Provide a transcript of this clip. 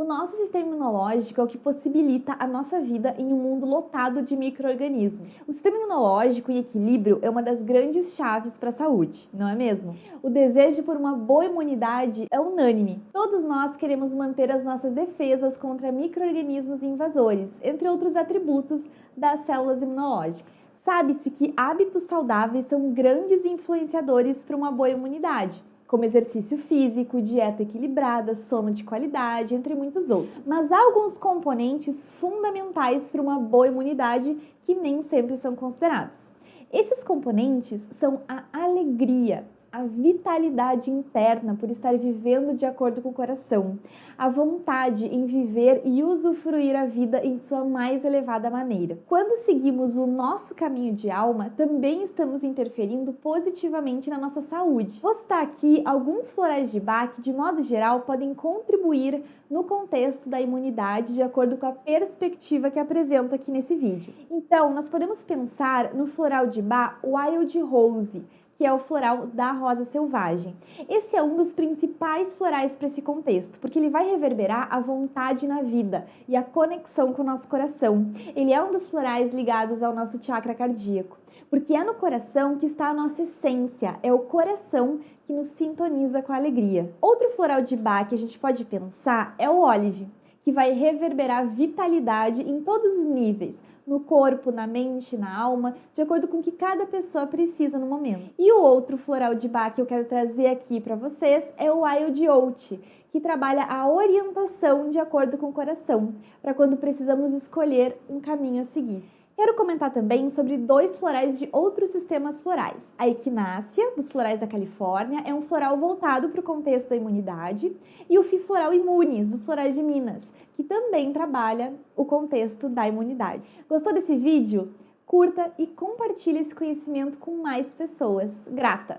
O nosso sistema imunológico é o que possibilita a nossa vida em um mundo lotado de micro-organismos. O sistema imunológico em equilíbrio é uma das grandes chaves para a saúde, não é mesmo? O desejo por uma boa imunidade é unânime. Todos nós queremos manter as nossas defesas contra micro-organismos invasores, entre outros atributos das células imunológicas. Sabe-se que hábitos saudáveis são grandes influenciadores para uma boa imunidade como exercício físico, dieta equilibrada, sono de qualidade, entre muitos outros. Mas há alguns componentes fundamentais para uma boa imunidade que nem sempre são considerados. Esses componentes são a alegria, a vitalidade interna por estar vivendo de acordo com o coração, a vontade em viver e usufruir a vida em sua mais elevada maneira. Quando seguimos o nosso caminho de alma, também estamos interferindo positivamente na nossa saúde. Vou citar aqui alguns florais de Bach que, de modo geral, podem contribuir no contexto da imunidade de acordo com a perspectiva que apresento aqui nesse vídeo. Então, nós podemos pensar no floral de Bach Wild Rose, que é o floral da rosa selvagem. Esse é um dos principais florais para esse contexto, porque ele vai reverberar a vontade na vida e a conexão com o nosso coração. Ele é um dos florais ligados ao nosso chakra cardíaco, porque é no coração que está a nossa essência, é o coração que nos sintoniza com a alegria. Outro floral de Bach que a gente pode pensar é o olive, que vai reverberar vitalidade em todos os níveis, no corpo, na mente, na alma, de acordo com o que cada pessoa precisa no momento. E o outro floral de Bach que eu quero trazer aqui para vocês é o Wild Oat, que trabalha a orientação de acordo com o coração, para quando precisamos escolher um caminho a seguir. Quero comentar também sobre dois florais de outros sistemas florais. A equinácea, dos florais da Califórnia, é um floral voltado para o contexto da imunidade, e o Fifloral Imunes, dos florais de Minas, que também trabalha o contexto da imunidade. Gostou desse vídeo? Curta e compartilhe esse conhecimento com mais pessoas. Grata!